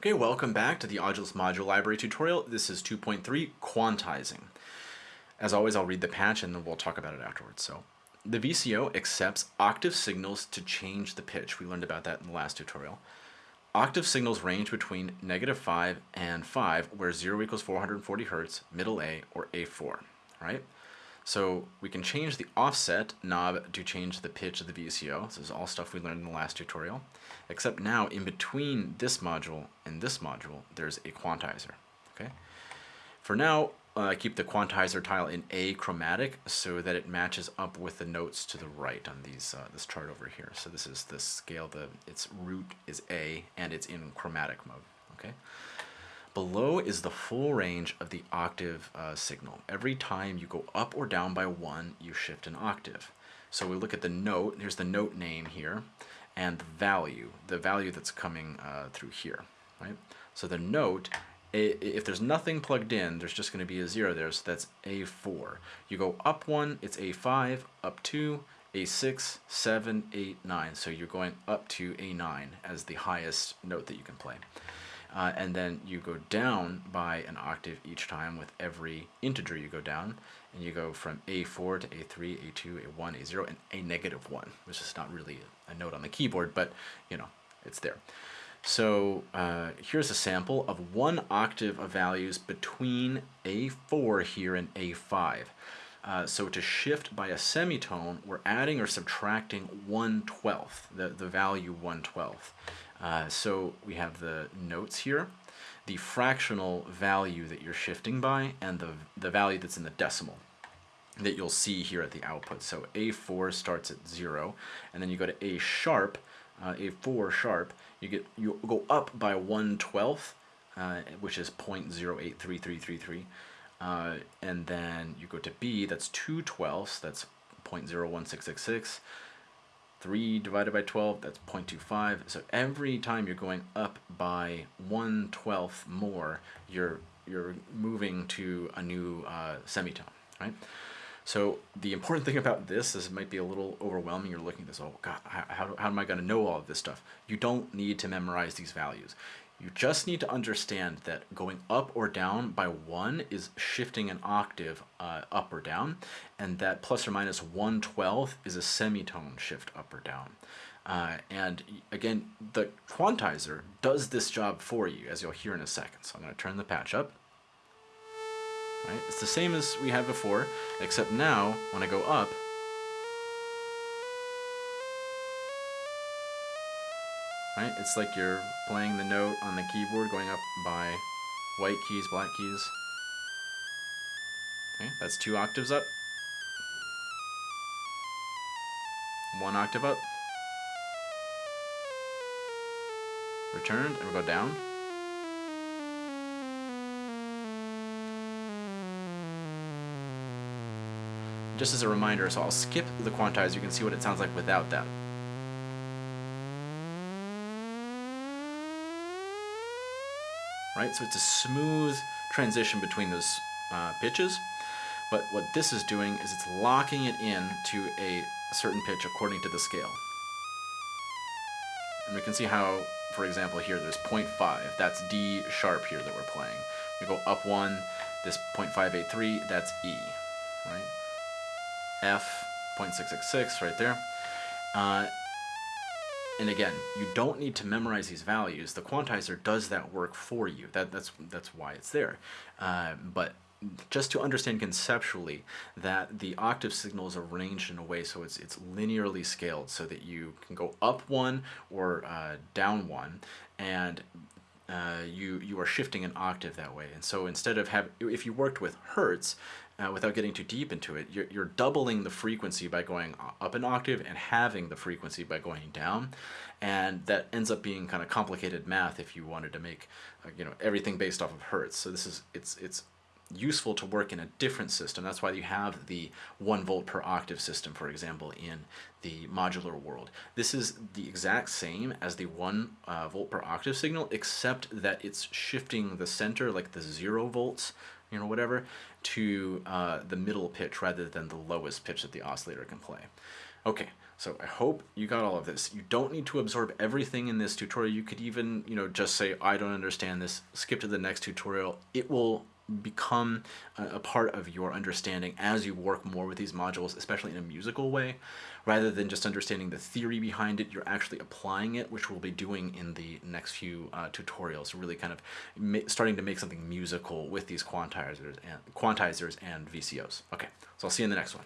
Okay, welcome back to the Audulus Module Library tutorial. This is 2.3, Quantizing. As always, I'll read the patch and then we'll talk about it afterwards. So, the VCO accepts octave signals to change the pitch. We learned about that in the last tutorial. Octave signals range between negative 5 and 5, where 0 equals 440 hertz, middle A, or A4, right? So we can change the offset knob to change the pitch of the VCO. This is all stuff we learned in the last tutorial. Except now, in between this module and this module, there's a quantizer. Okay. For now, uh, keep the quantizer tile in achromatic so that it matches up with the notes to the right on these uh, this chart over here. So this is the scale. The its root is A, and it's in chromatic mode. Okay. Below is the full range of the octave uh, signal. Every time you go up or down by one, you shift an octave. So we look at the note, here's the note name here, and the value, the value that's coming uh, through here, right? So the note, if there's nothing plugged in, there's just going to be a zero there, so that's A4. You go up one, it's A5, up two, A6, 7, 8, 9. So you're going up to A9 as the highest note that you can play. Uh, and then you go down by an octave each time with every integer you go down, and you go from A4 to A3, A2, A1, A0, and A negative 1, which is not really a note on the keyboard, but you know, it's there. So uh, here's a sample of one octave of values between A4 here and A5. Uh, so to shift by a semitone, we're adding or subtracting 1 12th, the, the value 1 12th. Uh, so we have the notes here, the fractional value that you're shifting by, and the, the value that's in the decimal that you'll see here at the output. So A4 starts at 0, and then you go to A sharp, uh, A4 sharp, you get you go up by 1 12th, uh, which is 0 0.083333, uh, and then you go to B, that's 2 twelfths, that's 0.01666, 3 divided by 12, that's 0.25. So every time you're going up by 1 12th more, you're, you're moving to a new uh, semitone, right? So the important thing about this is it might be a little overwhelming. You're looking at this, oh God, how, how, how am I going to know all of this stuff? You don't need to memorize these values. You just need to understand that going up or down by one is shifting an octave uh, up or down, and that plus or minus 1 12th is a semitone shift up or down. Uh, and again, the quantizer does this job for you, as you'll hear in a second. So I'm going to turn the patch up. Right? It's the same as we had before, except now, when I go up, right? It's like you're playing the note on the keyboard going up by white keys, black keys. Okay, that's two octaves up. One octave up. Returned, and we go down. Just as a reminder, so I'll skip the quantizer, you can see what it sounds like without that. Right? So it's a smooth transition between those uh, pitches. But what this is doing is it's locking it in to a certain pitch according to the scale. And we can see how, for example, here there's 0.5. That's D sharp here that we're playing. We go up one, this 0.583, that's E, right? F, 0.666 right there. Uh, and again, you don't need to memorize these values. The quantizer does that work for you. That, that's, that's why it's there. Uh, but just to understand conceptually that the octave signal is arranged in a way so it's, it's linearly scaled so that you can go up one or uh, down one and uh, you you are shifting an octave that way. And so instead of have if you worked with hertz, uh, without getting too deep into it, you're, you're doubling the frequency by going up an octave and having the frequency by going down. And that ends up being kind of complicated math if you wanted to make, uh, you know, everything based off of hertz. So this is, it's, it's useful to work in a different system. That's why you have the one volt per octave system, for example, in the modular world. This is the exact same as the one uh, volt per octave signal, except that it's shifting the center, like the zero volts, you know, whatever, to uh, the middle pitch rather than the lowest pitch that the oscillator can play. Okay, So I hope you got all of this. You don't need to absorb everything in this tutorial. You could even, you know, just say, I don't understand this, skip to the next tutorial. It will become a, part of your understanding as you work more with these modules, especially in a musical way, rather than just understanding the theory behind it, you're actually applying it, which we'll be doing in the next few uh, tutorials, really kind of starting to make something musical with these quantizers and, quantizers and VCOs. Okay, so I'll see you in the next one.